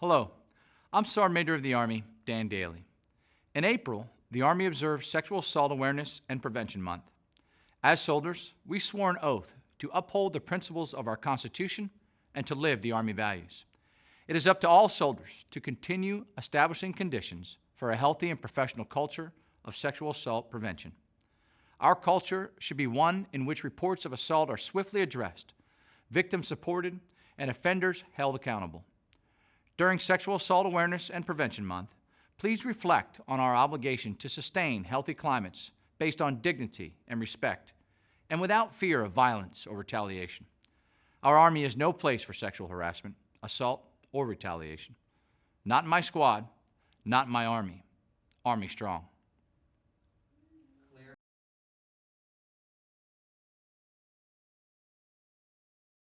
Hello, I'm Sergeant Major of the Army, Dan Dailey. In April, the Army observed Sexual Assault Awareness and Prevention Month. As soldiers, we swore an oath to uphold the principles of our Constitution and to live the Army values. It is up to all soldiers to continue establishing conditions for a healthy and professional culture of sexual assault prevention. Our culture should be one in which reports of assault are swiftly addressed, victims supported, and offenders held accountable. During Sexual Assault Awareness and Prevention Month, please reflect on our obligation to sustain healthy climates based on dignity and respect, and without fear of violence or retaliation. Our Army is no place for sexual harassment, assault, or retaliation. Not in my squad, not in my Army. Army strong.